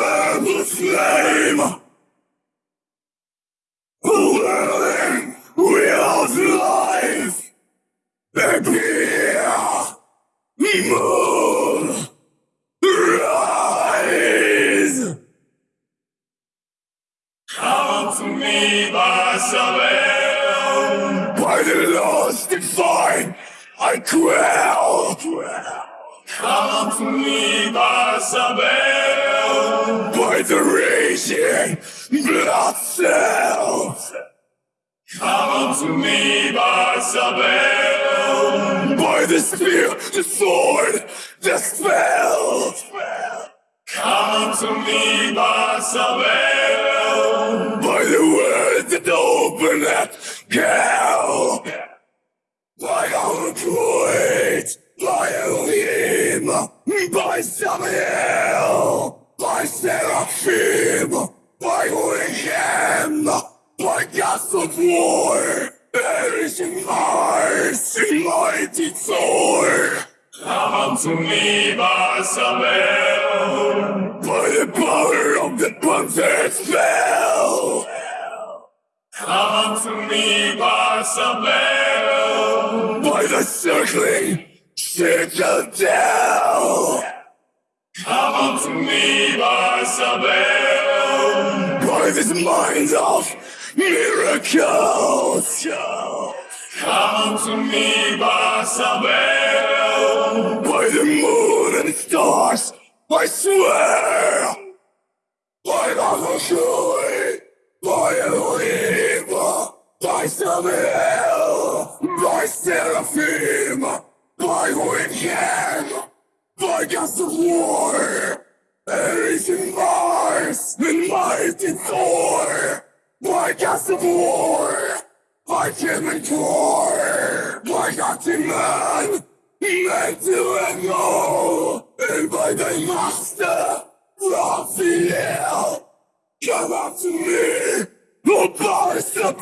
purple flame. Whirling wheels life. Appear. Move. Rise. Come to me, Basabel. By the lost fine, I quell. Come to me, Basabel. By the raging blood cells. Come to me, Basabel. By the spear, the sword, the spell. Come to me, Basabel. By the words that open that hell. By our great, by Elohim, by Samuel, by Seraphim, by Wickham, by gods of war, perishing Mars, mighty Thor. Come to me, Basabel. By the power of the Panther spell. Come to me, Basabel. By the circling citadel. Come to me, Basabel. By this mind of miracles. Come to me, Basabel. By the moon and stars, I swear. By Mahashui, by Elohim, by Samuel, by Seraphim, Wickham, by gods of war, Perishing Mars, and mighty Thor, by gods of war, by Kim and Thor, by Gotti Man, man to echo, and by thy master, Raphael, come out to me, O Barca